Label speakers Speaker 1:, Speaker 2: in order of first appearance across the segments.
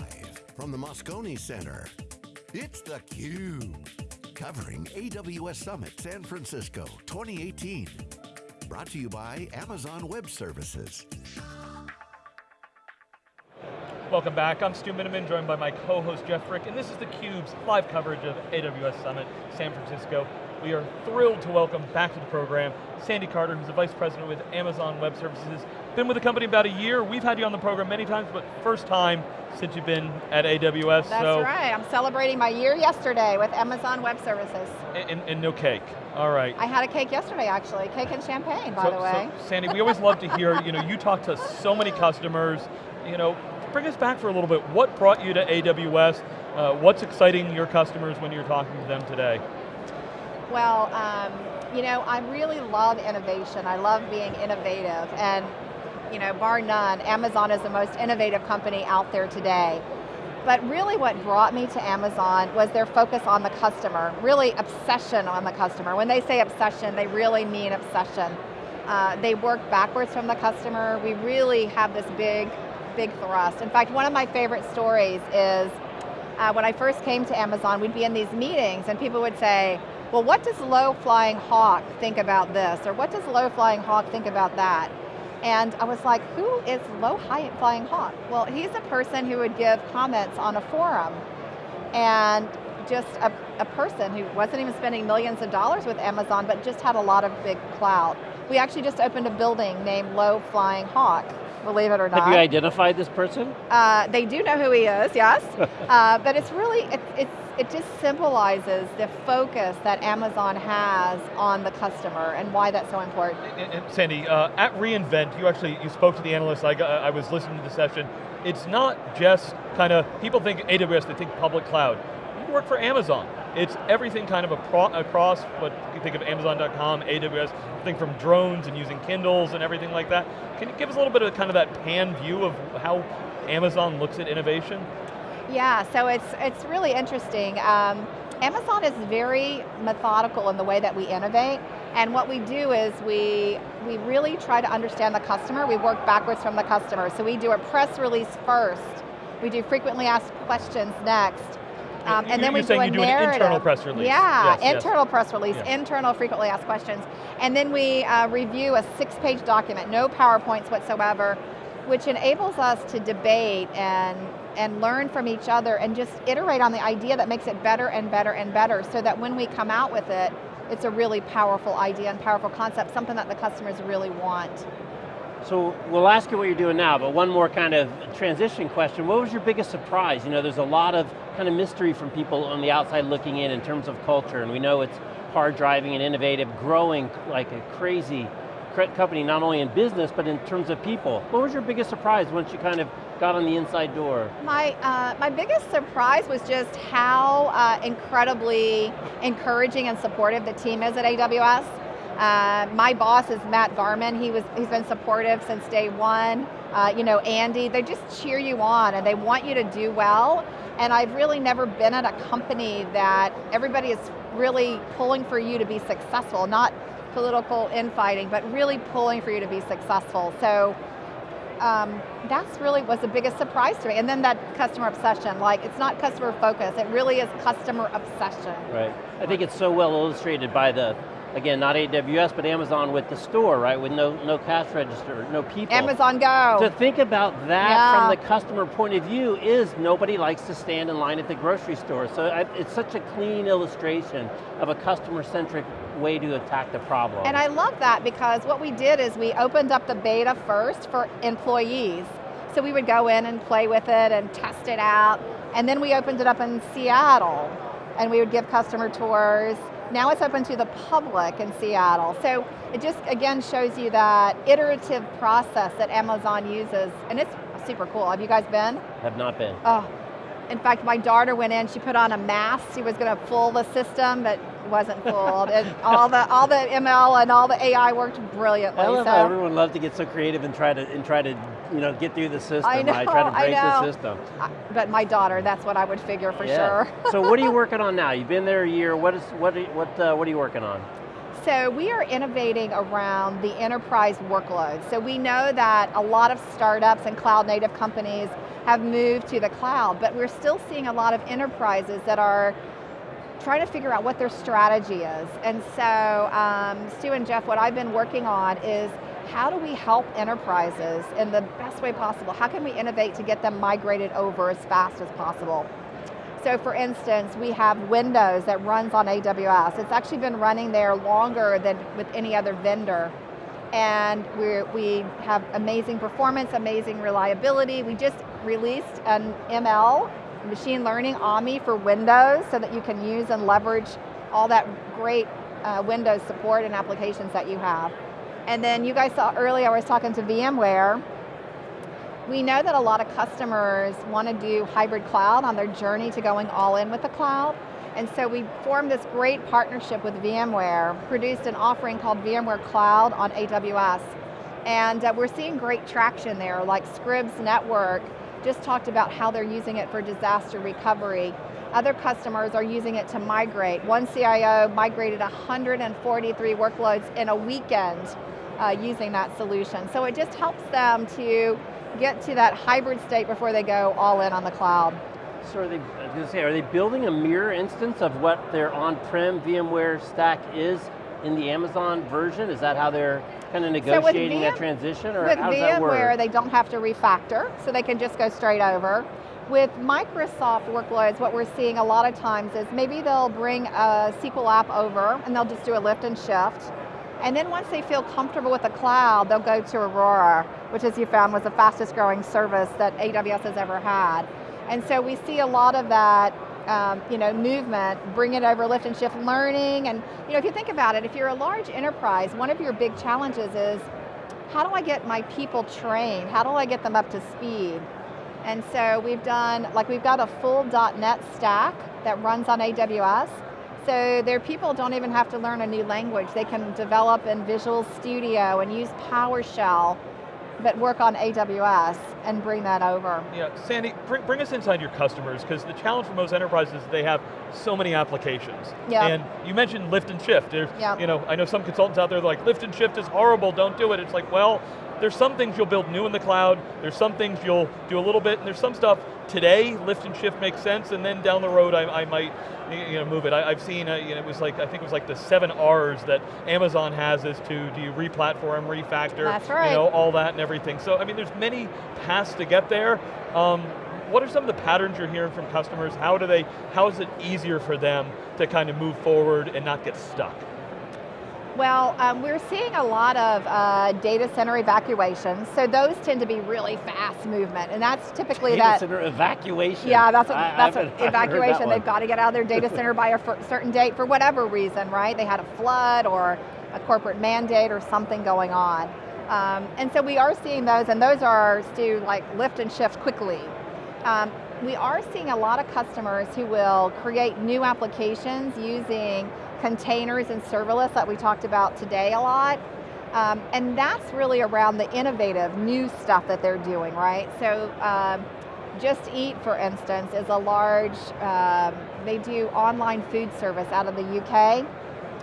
Speaker 1: Live from the Moscone Center, it's theCUBE. Covering AWS Summit San Francisco 2018. Brought to you by Amazon Web Services.
Speaker 2: Welcome back, I'm Stu Miniman, joined by my co-host Jeff Frick, and this is theCUBE's live coverage of AWS Summit San Francisco. We are thrilled to welcome back to the program Sandy Carter, who's the Vice President with Amazon Web Services. Been with the company about a year. We've had you on the program many times, but first time since you've been at AWS.
Speaker 3: That's
Speaker 2: so
Speaker 3: right, I'm celebrating my year yesterday with Amazon Web Services.
Speaker 2: And, and, no cake, all right.
Speaker 3: I had a cake yesterday actually, cake and champagne by
Speaker 2: so,
Speaker 3: the way.
Speaker 2: So Sandy, we always love to hear, you know, you talk to so many customers, you know, bring us back for a little bit. What brought you to AWS? Uh, what's exciting your customers when you're talking to them today?
Speaker 3: Well, um, you know, I really love innovation. I love being innovative and you know, bar none, Amazon is the most innovative company out there today. But really what brought me to Amazon was their focus on the customer, really obsession on the customer. When they say obsession, they really mean obsession. Uh, they work backwards from the customer. We really have this big, big thrust. In fact, one of my favorite stories is uh, when I first came to Amazon, we'd be in these meetings and people would say, well, what does low flying hawk think about this? Or what does low flying hawk think about that? And I was like, who is low high flying hawk? Well, he's a person who would give comments on a forum. And just a, a person who wasn't even spending millions of dollars with Amazon, but just had a lot of big clout. We actually just opened a building named Low Flying Hawk, believe it or not.
Speaker 4: Have you identified this person?
Speaker 3: Uh, they do know who he is, yes. uh, but it's really, it, it's, it just symbolizes the focus that Amazon has on the customer and why that's so important.
Speaker 2: And, and Sandy, uh, at reInvent, you actually, you spoke to the analysts, I, got, I was listening to the session. It's not just kind of, people think AWS, they think public cloud. You work for Amazon. It's everything kind of across what you think of Amazon.com, AWS, think from drones and using Kindles and everything like that. Can you give us a little bit of kind of that pan view of how Amazon looks at innovation?
Speaker 3: Yeah, so it's, it's really interesting. Um, Amazon is very methodical in the way that we innovate, and what we do is we, we really try to understand the customer, we work backwards from the customer. So we do a press release first, we do frequently asked questions next,
Speaker 2: um, and then we do a
Speaker 3: you
Speaker 2: do
Speaker 3: narrative.
Speaker 2: an internal press release.
Speaker 3: Yeah,
Speaker 2: yes,
Speaker 3: internal
Speaker 2: yes.
Speaker 3: press release, yes. internal frequently asked questions. And then we uh, review a six page document, no PowerPoints whatsoever, which enables us to debate and, and learn from each other and just iterate on the idea that makes it better and better and better so that when we come out with it, it's a really powerful idea and powerful concept, something that the customers really want.
Speaker 4: So we'll ask you what you're doing now, but one more kind of transition question. What was your biggest surprise? You know, there's a lot of kind of mystery from people on the outside looking in in terms of culture, and we know it's hard driving and innovative, growing like a crazy company, not only in business, but in terms of people. What was your biggest surprise once you kind of got on the inside door?
Speaker 3: My, uh, my biggest surprise was just how uh, incredibly encouraging and supportive the team is at AWS. Uh, my boss is Matt Garman. He was, he's been supportive since day one. Uh, you know, Andy, they just cheer you on and they want you to do well. And I've really never been at a company that everybody is really pulling for you to be successful, not political infighting, but really pulling for you to be successful. So um, that's really was the biggest surprise to me. And then that customer obsession, like it's not customer focus, it really is customer obsession.
Speaker 4: Right, I think it's so well illustrated by the again, not AWS, but Amazon with the store, right? With no, no cash register, no people.
Speaker 3: Amazon Go.
Speaker 4: To think about that yeah. from the customer point of view is nobody likes to stand in line at the grocery store. So it's such a clean illustration of a customer-centric way to attack the problem.
Speaker 3: And I love that because what we did is we opened up the beta first for employees. So we would go in and play with it and test it out. And then we opened it up in Seattle and we would give customer tours now it's open to the public in Seattle. So it just, again, shows you that iterative process that Amazon uses, and it's super cool. Have you guys been?
Speaker 4: Have not been.
Speaker 3: Oh, in fact, my daughter went in, she put on a mask, she was going to fool the system, but wasn't fooled. and all the all the ML and all the AI worked brilliantly.
Speaker 4: I love
Speaker 3: so.
Speaker 4: how everyone loves to get so creative and try to and try to you know get through the system.
Speaker 3: I know,
Speaker 4: right? Try to break
Speaker 3: I
Speaker 4: the system.
Speaker 3: But my daughter, that's what I would figure for
Speaker 4: yeah.
Speaker 3: sure.
Speaker 4: so what are you working on now? You've been there a year. What is what what uh, what are you working on?
Speaker 3: So we are innovating around the enterprise workload. So we know that a lot of startups and cloud native companies have moved to the cloud, but we're still seeing a lot of enterprises that are trying to figure out what their strategy is. And so, um, Stu and Jeff, what I've been working on is how do we help enterprises in the best way possible? How can we innovate to get them migrated over as fast as possible? So for instance, we have Windows that runs on AWS. It's actually been running there longer than with any other vendor. And we we have amazing performance, amazing reliability. We just released an ML, machine learning AMI for Windows so that you can use and leverage all that great uh, Windows support and applications that you have. And then you guys saw earlier, I was talking to VMware, we know that a lot of customers want to do hybrid cloud on their journey to going all in with the cloud. And so we formed this great partnership with VMware, produced an offering called VMware Cloud on AWS. And uh, we're seeing great traction there, like Scripps Network just talked about how they're using it for disaster recovery. Other customers are using it to migrate. One CIO migrated 143 workloads in a weekend uh, using that solution. So it just helps them to get to that hybrid state before they go all in on the cloud.
Speaker 4: So are they, I was going to say, are they building a mirror instance of what their on-prem VMware stack is in the Amazon version? Is that how they're kind of negotiating so that transition, or
Speaker 3: with
Speaker 4: how
Speaker 3: does
Speaker 4: that work?
Speaker 3: they don't have to refactor, so they can just go straight over. With Microsoft workloads, what we're seeing a lot of times is maybe they'll bring a SQL app over and they'll just do a lift and shift. And then once they feel comfortable with the cloud, they'll go to Aurora, which as you found was the fastest growing service that AWS has ever had. And so we see a lot of that um, you know, movement, bring it over lift and shift learning, and you know, if you think about it, if you're a large enterprise, one of your big challenges is, how do I get my people trained? How do I get them up to speed? And so we've done, like we've got a full .NET stack that runs on AWS, so their people don't even have to learn a new language. They can develop in Visual Studio and use PowerShell, but work on AWS and bring that over.
Speaker 2: Yeah, Sandy, bring, bring us inside your customers, because the challenge for most enterprises is they have so many applications.
Speaker 3: Yeah.
Speaker 2: And you mentioned lift and shift. There's,
Speaker 3: yeah.
Speaker 2: you know, I know some consultants out there like, lift and shift is horrible, don't do it. It's like, well, there's some things you'll build new in the cloud, there's some things you'll do a little bit, and there's some stuff today, lift and shift makes sense, and then down the road I, I might you know, move it. I, have seen, uh, you know, it was like, I think it was like the seven R's that Amazon has as to, do you re-platform, refactor,
Speaker 3: That's right.
Speaker 2: you know, all that and everything. So, I mean, there's many paths to get there. Um, what are some of the patterns you're hearing from customers? How do they, how is it easier for them to kind of move forward and not get stuck?
Speaker 3: Well, um, we're seeing a lot of uh, data center evacuations, so those tend to be really fast movement, and that's typically
Speaker 4: data
Speaker 3: that-
Speaker 4: center evacuation?
Speaker 3: Yeah, that's, what,
Speaker 4: I,
Speaker 3: that's
Speaker 4: what
Speaker 3: evacuation.
Speaker 4: that
Speaker 3: They've got to get out of their data center by a certain date for whatever reason, right? They had a flood or a corporate mandate or something going on. Um, and so we are seeing those, and those are, Stu, like lift and shift quickly. Um, we are seeing a lot of customers who will create new applications using containers and serverless that we talked about today a lot. Um, and that's really around the innovative new stuff that they're doing, right? So um, Just Eat, for instance, is a large, um, they do online food service out of the UK.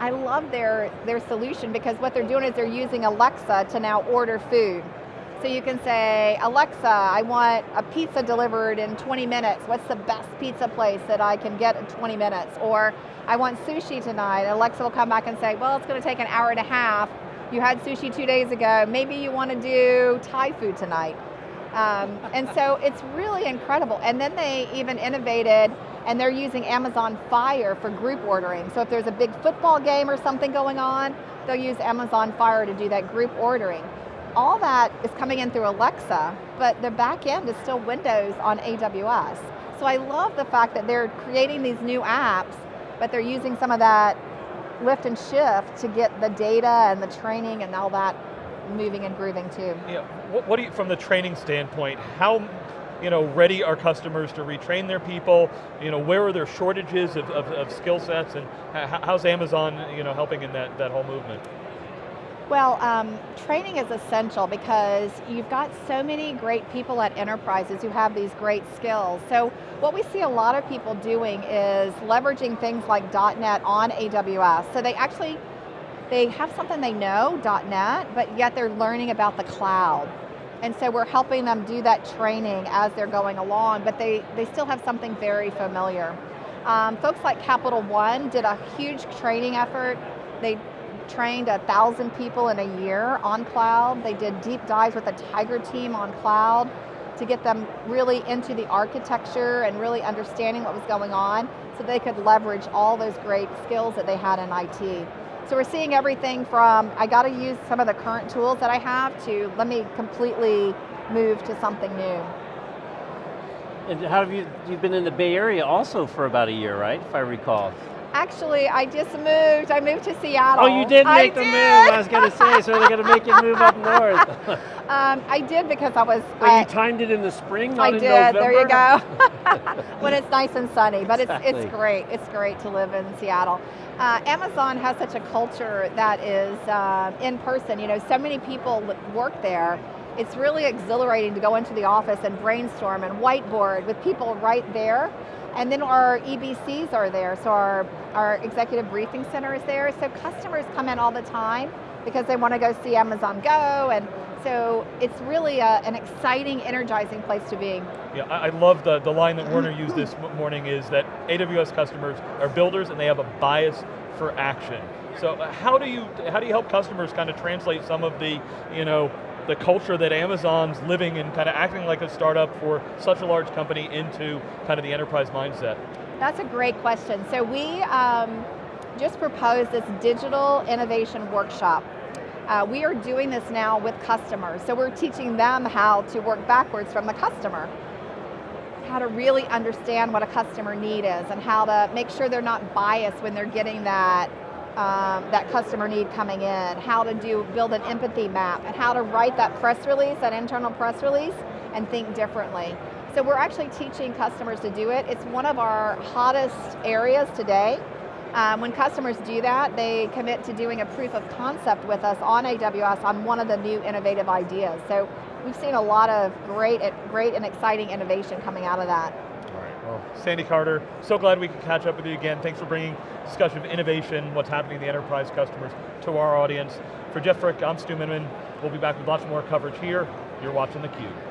Speaker 3: I love their, their solution because what they're doing is they're using Alexa to now order food. So you can say, Alexa, I want a pizza delivered in 20 minutes. What's the best pizza place that I can get in 20 minutes? Or I want sushi tonight. Alexa will come back and say, well, it's going to take an hour and a half. You had sushi two days ago. Maybe you want to do Thai food tonight. Um, and so it's really incredible. And then they even innovated and they're using Amazon Fire for group ordering. So if there's a big football game or something going on, they'll use Amazon Fire to do that group ordering. All that is coming in through Alexa, but the back end is still Windows on AWS. So I love the fact that they're creating these new apps but they're using some of that lift and shift to get the data and the training and all that moving and grooving too.
Speaker 2: Yeah, what, what do you, from the training standpoint, how you know, ready are customers to retrain their people? You know, where are there shortages of, of, of skill sets and how's Amazon you know, helping in that, that whole movement?
Speaker 3: Well, um, training is essential because you've got so many great people at enterprises who have these great skills. So what we see a lot of people doing is leveraging things like .NET on AWS. So they actually, they have something they know, .NET, but yet they're learning about the cloud. And so we're helping them do that training as they're going along, but they, they still have something very familiar. Um, folks like Capital One did a huge training effort. They trained a thousand people in a year on cloud. They did deep dives with a Tiger team on cloud to get them really into the architecture and really understanding what was going on so they could leverage all those great skills that they had in IT. So we're seeing everything from, I got to use some of the current tools that I have to let me completely move to something new.
Speaker 4: And how have you, you've been in the Bay Area also for about a year, right, if I recall?
Speaker 3: Actually, I just moved. I moved to Seattle.
Speaker 4: Oh, you did make
Speaker 3: I
Speaker 4: the
Speaker 3: did.
Speaker 4: move. I was going to say, so they're going to make you move up north.
Speaker 3: um, I did because I was.
Speaker 4: Well,
Speaker 3: I,
Speaker 4: you timed it in the spring,
Speaker 3: I did. There you go. when it's nice and sunny, but
Speaker 4: Exactly.
Speaker 3: it's it's great. It's great to live in Seattle. Uh, Amazon has such a culture that is uh, in person. You know, so many people work there. It's really exhilarating to go into the office and brainstorm and whiteboard with people right there. And then our EBCs are there, so our, our executive briefing center is there. So customers come in all the time because they want to go see Amazon Go, and so it's really a, an exciting, energizing place to be.
Speaker 2: Yeah, I, I love the, the line that Werner used this morning is that AWS customers are builders and they have a bias for action. So uh, how do you how do you help customers kind of translate some of the you know the culture that Amazon's living and kind of acting like a startup for such a large company into kind of the enterprise mindset?
Speaker 3: That's a great question. So we um, just proposed this digital innovation workshop. Uh, we are doing this now with customers. So we're teaching them how to work backwards from the customer. How to really understand what a customer need is and how to make sure they're not biased when they're getting that um, that customer need coming in, how to do build an empathy map, and how to write that press release, that internal press release, and think differently. So we're actually teaching customers to do it. It's one of our hottest areas today. Um, when customers do that, they commit to doing a proof of concept with us on AWS on one of the new innovative ideas. So we've seen a lot of great, great and exciting innovation coming out of that.
Speaker 2: Sandy Carter, so glad we could catch up with you again. Thanks for bringing discussion of innovation, what's happening in the enterprise customers to our audience. For Jeff Frick, I'm Stu Miniman. We'll be back with lots more coverage here. You're watching theCUBE.